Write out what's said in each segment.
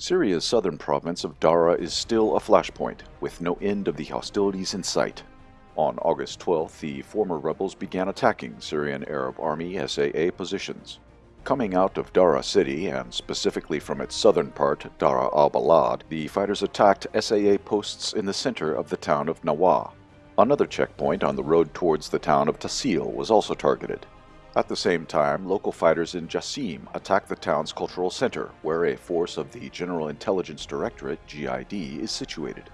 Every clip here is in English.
Syria's southern province of Dara is still a flashpoint, with no end of the hostilities in sight. On August 12th, the former rebels began attacking Syrian Arab Army SAA positions. Coming out of Dara city, and specifically from its southern part, Dara al-Balad, the fighters attacked SAA posts in the center of the town of Nawaa. Another checkpoint on the road towards the town of Tasil was also targeted. At the same time, local fighters in Jassim attacked the town's cultural center, where a force of the General Intelligence Directorate, GID, is situated.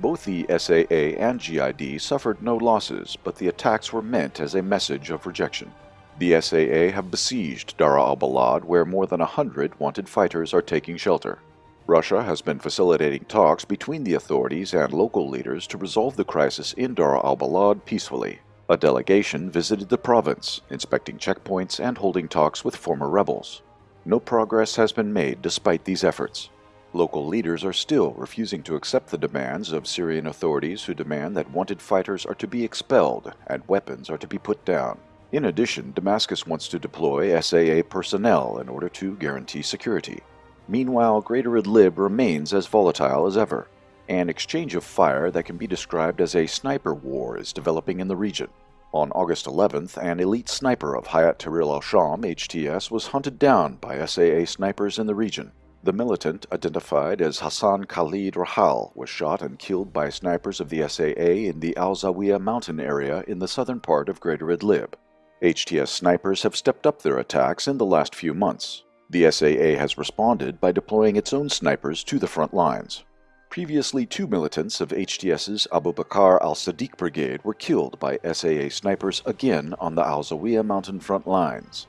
Both the SAA and GID suffered no losses, but the attacks were meant as a message of rejection. The SAA have besieged Dara al-Balad, where more than a hundred wanted fighters are taking shelter. Russia has been facilitating talks between the authorities and local leaders to resolve the crisis in Dara al-Balad peacefully. A delegation visited the province, inspecting checkpoints and holding talks with former rebels. No progress has been made despite these efforts. Local leaders are still refusing to accept the demands of Syrian authorities who demand that wanted fighters are to be expelled and weapons are to be put down. In addition, Damascus wants to deploy SAA personnel in order to guarantee security. Meanwhile, Greater Idlib remains as volatile as ever. An exchange of fire that can be described as a sniper war is developing in the region. On August 11th, an elite sniper of Hayat Tahrir al-Sham HTS was hunted down by SAA snipers in the region. The militant, identified as Hassan Khalid Rahal, was shot and killed by snipers of the SAA in the Al Zawiya mountain area in the southern part of Greater Idlib. HTS snipers have stepped up their attacks in the last few months. The SAA has responded by deploying its own snipers to the front lines. Previously, two militants of HTS's Abu Bakr al-Sadiq brigade were killed by SAA snipers again on the Al Zawiya mountain front lines.